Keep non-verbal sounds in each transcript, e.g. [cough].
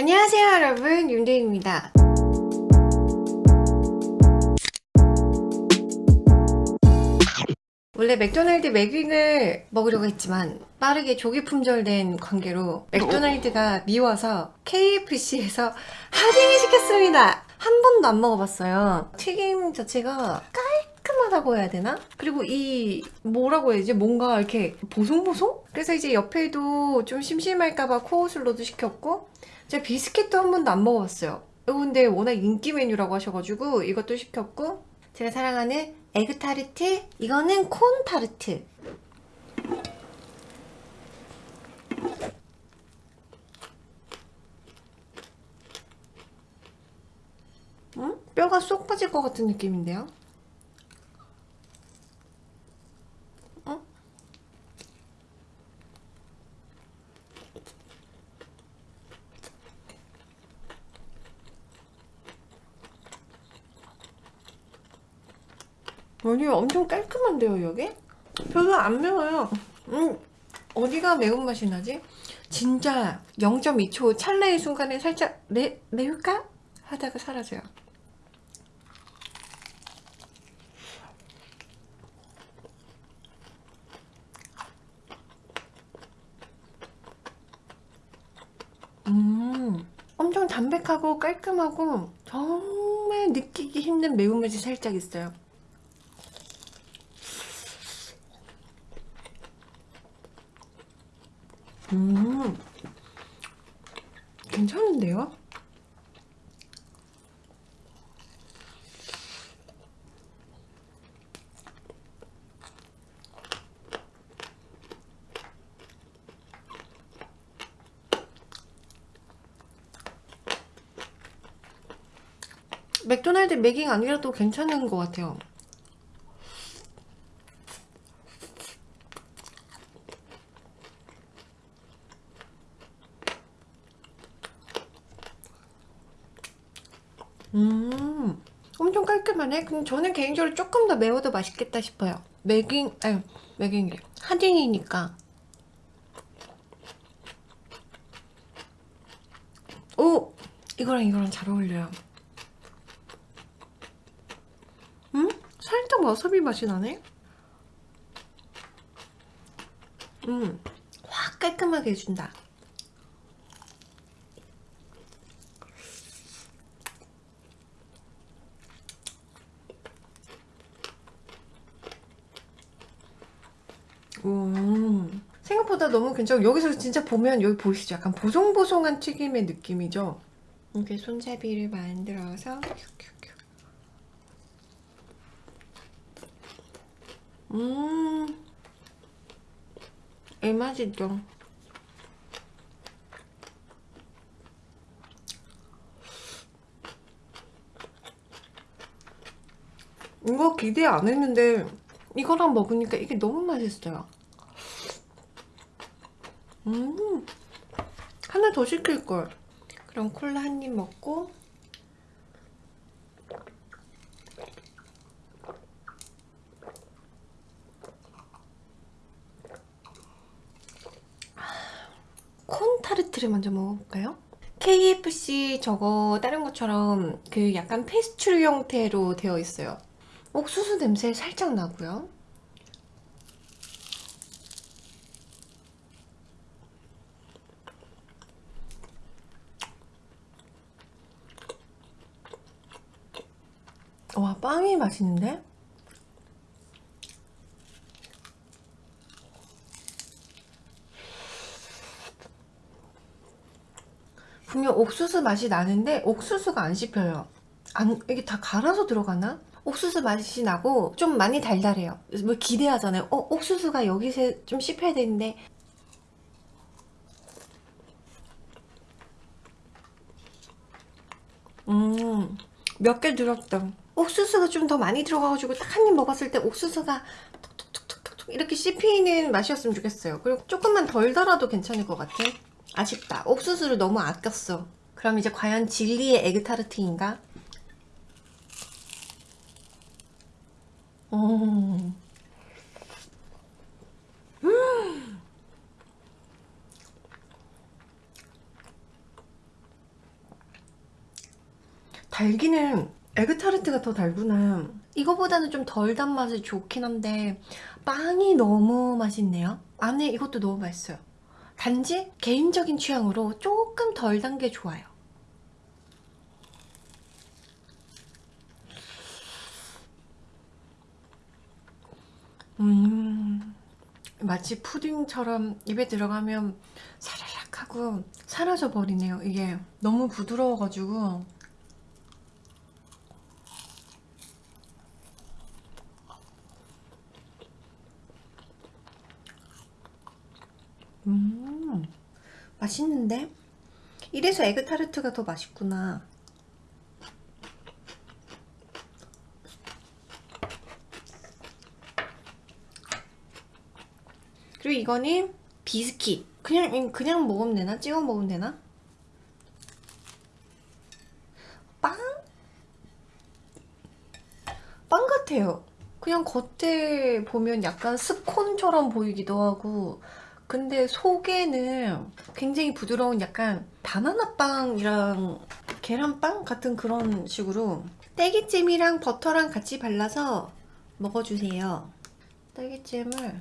안녕하세요 여러분. 윤대입니다. 원래 맥도날드 맥윙을 먹으려고 했지만 빠르게 조기 품절된 관계로 맥도날드가 미워서 KFC에서 하딩을 [laughs] 시켰습니다. 한 번도 안 먹어봤어요. 튀김 자체가 깔 끔하다고 해야 되나? 그리고 이 뭐라고 해야지 뭔가 이렇게 보송보송? 그래서 이제 옆에도 좀 심심할까봐 코어슬로도 시켰고 제가 비스켓도 한 번도 안 먹어봤어요 근데 워낙 인기 메뉴라고 하셔가지고 이것도 시켰고 제가 사랑하는 에그타르트 이거는 콘타르트 응? 뼈가 쏙 빠질 것 같은 느낌인데요? 아니 엄청 깔끔한데요 여기? 별로 안 매워요 음, 어디가 매운맛이 나지? 진짜 0.2초 찰나의 순간에 살짝 매, 매울까? 하다가 사라져요 음 엄청 담백하고 깔끔하고 정말 느끼기 힘든 매운맛이 살짝 있어요 음 괜찮은데요? 맥도날드 맥잉 아니라도 괜찮은 것 같아요 음 엄청 깔끔하네. 그럼 저는 개인적으로 조금 더 매워도 맛있겠다 싶어요. 맥인 아니 맥인이 하딩이니까. 오! 이거랑 이거랑 잘 어울려요. 음? 살짝 와사비 맛이 나네? 음확 깔끔하게 해준다 음, 생각보다 너무 괜찮고 여기서 진짜 보면 여기 보이시죠? 약간 보송보송한 튀김의 느낌이죠? 이렇게 손잡이를 만들어서 음, 이 맛이죠? 이거 기대 안 했는데 이거랑 먹으니까 이게 너무 맛있어요 음. 하나 더 시킬걸. 그럼 콜라 한 입 먹고. 콘 타르트를 먼저 먹어볼까요? KFC 저거 다른 것처럼 그 약간 페스츄리 형태로 되어 있어요. 옥수수 냄새 살짝 나고요 와 빵이 맛있는데? 분명 옥수수 맛이 나는데 옥수수가 안 씹혀요. 안, 이게 다 갈아서 들어가나? 옥수수 맛이 나고 좀 많이 달달해요. 뭐 기대하잖아요. 어 옥수수가 여기서 좀 씹혀야 되는데. 음몇 개 들었다 옥수수가 좀 더 많이 들어가가지고 딱 한 입 먹었을 때 옥수수가 톡톡톡톡톡 이렇게 씹히는 맛이었으면 좋겠어요 그리고 조금만 덜 달아도 괜찮을 것 같아 아쉽다 옥수수를 너무 아꼈어 그럼 이제 과연 진리의 에그타르트인가? 음. 음. 달기는 에그타르트가 더 달구나. 이거보다는 좀 덜 단맛이 좋긴 한데 빵이 너무 맛있네요. 안에 이것도 너무 맛있어요. 단지 개인적인 취향으로 조금 덜 단 게 좋아요. 음 마치 푸딩처럼 입에 들어가면 사라락 하고 사라져 버리네요. 이게 너무 부드러워 가지고 음 맛있는데? 이래서 에그타르트가 더 맛있구나 그리고 이거는 비스킷 그냥 그냥 먹으면 되나? 찍어 먹으면 되나? 빵? 빵 같아요 그냥 겉에 보면 약간 스콘처럼 보이기도 하고 근데 속에는 굉장히 부드러운 약간 바나나빵이랑 계란빵 같은 그런 식으로 딸기잼이랑 버터랑 같이 발라서 먹어주세요. 딸기잼을.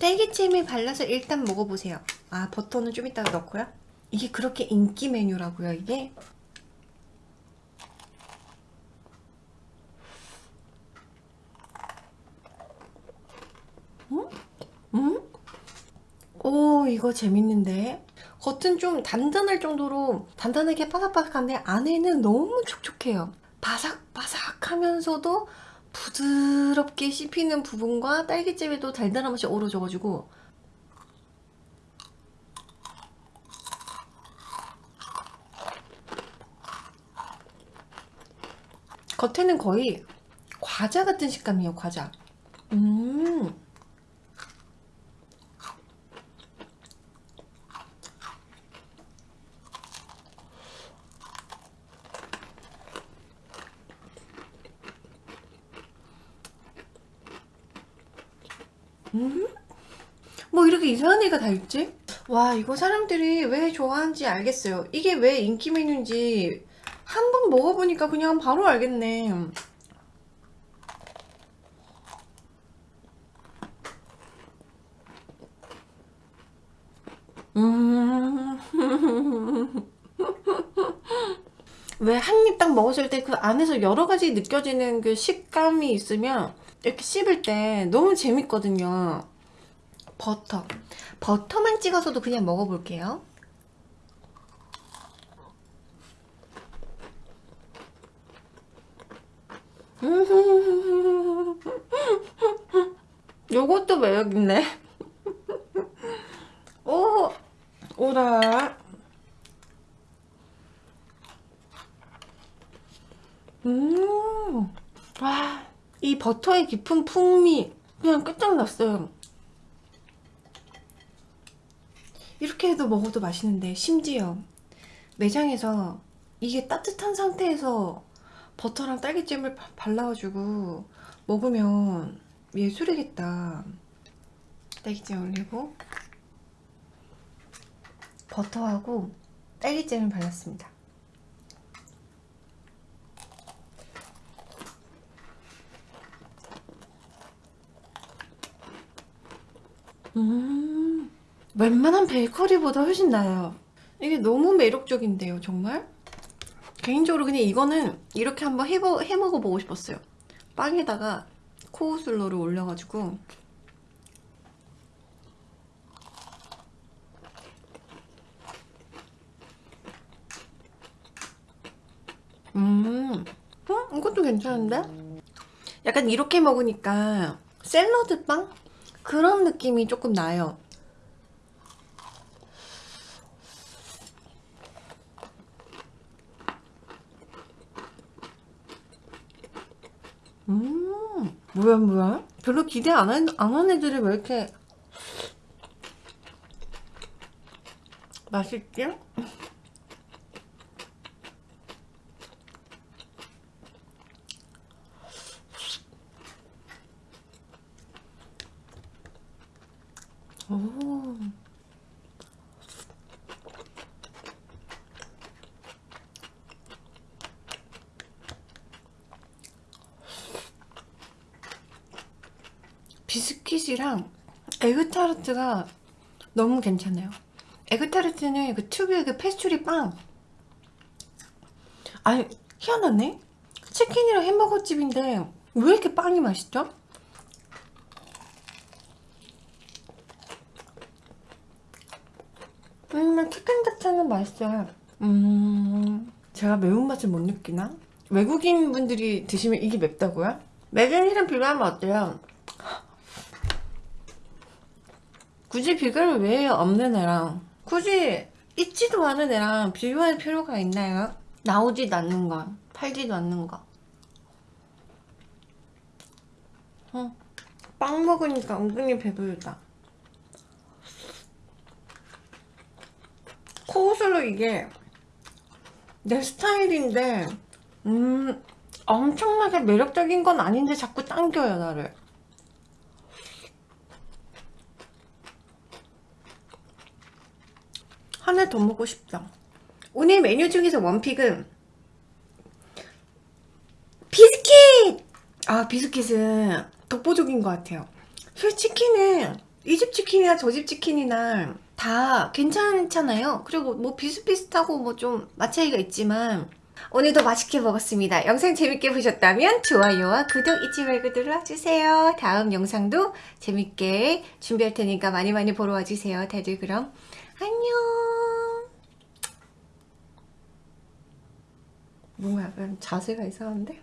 딸기잼에 발라서 일단 먹어보세요. 아 버터는 좀 이따가 넣고요. 이게 그렇게 인기 메뉴라고요 이게 음? 음? 오 이거 재밌는데? 겉은 좀 단단할 정도로 단단하게 바삭바삭한데 안에는 너무 촉촉해요. 바삭바삭 하면서도 부드럽게 씹히는 부분과 딸기잼에도 달달한 맛이 어우러져가지고 겉에는 거의 과자 같은 식감이에요 과자. 음 음? 뭐 이렇게 이상한 애가 다 있지? 와 이거 사람들이 왜 좋아하는지 알겠어요 이게 왜 인기 메뉴인지 한 번 먹어보니까 그냥 바로 알겠네 음... [laughs] 왜 한 입 딱 먹었을 때 그 안에서 여러 가지 느껴지는 그 식감이 있으면 이렇게 씹을 때 너무 재밌거든요. 버터. 버터만 찍어서도 그냥 먹어볼게요. [laughs] 요것도 매력있네. [laughs] 오 오라. 음, 와, 이 버터의 깊은 풍미 그냥 끝장났어요. 이렇게 해도 먹어도 맛있는데 심지어 매장에서 이게 따뜻한 상태에서 버터랑 딸기잼을 바- 발라가지고 먹으면 예술이겠다. 딸기잼 올리고 버터하고 딸기잼을 발랐습니다. 음, 웬만한 베이커리보다 훨씬 나아요. 이게 너무 매력적인데요, 정말? 개인적으로 그냥 이거는 이렇게 한번 해보, 해먹어보고 싶었어요. 빵에다가 코우슬러를 올려가지고 음, 어? 이것도 괜찮은데? 약간 이렇게 먹으니까 샐러드 빵? 그런 느낌이 조금 나요. 음, 뭐야, 뭐야? 별로 기대 안 한, 안한 애들이 왜 이렇게 맛있지? 오. 비스킷이랑 에그타르트가 너무 괜찮아요. 에그타르트는 그 특유의 그 페스츄리 빵. 아니, 희한하네? 치킨이랑 햄버거 집인데 왜 이렇게 빵이 맛있죠? 음, 치킨 자체는 맛있어요. 음, 제가 매운맛을 못 느끼나? 외국인 분들이 드시면 이게 맵다고요? 맥앤힐은 비교하면 어때요? 굳이 비교를 왜 해요? 없는 애랑. 굳이 있지도 않은 애랑 비교할 필요가 있나요? 나오지도 않는 거, 팔지도 않는 거. 어, 빵 먹으니까 은근히 배부르다. 코스로 이게 내 스타일인데 음 엄청나게 매력적인 건 아닌데 자꾸 당겨요 나를. 하나 더 먹고 싶다. 오늘 메뉴 중에서 원픽은 비스킷! 아 비스킷은 독보적인 것 같아요. 솔치킨은 이 집 치킨이나 저 집 치킨이나 다 괜찮잖아요. 그리고 뭐 비슷비슷하고 뭐좀맛 차이가 있지만 오늘도 맛있게 먹었습니다. 영상 재밌게 보셨다면 좋아요와 구독 잊지 말고 눌러주세요. 다음 영상도 재밌게 준비할 테니까 많이 많이 보러 와주세요. 다들 그럼 안녕. 뭐야 자세가 이상한데?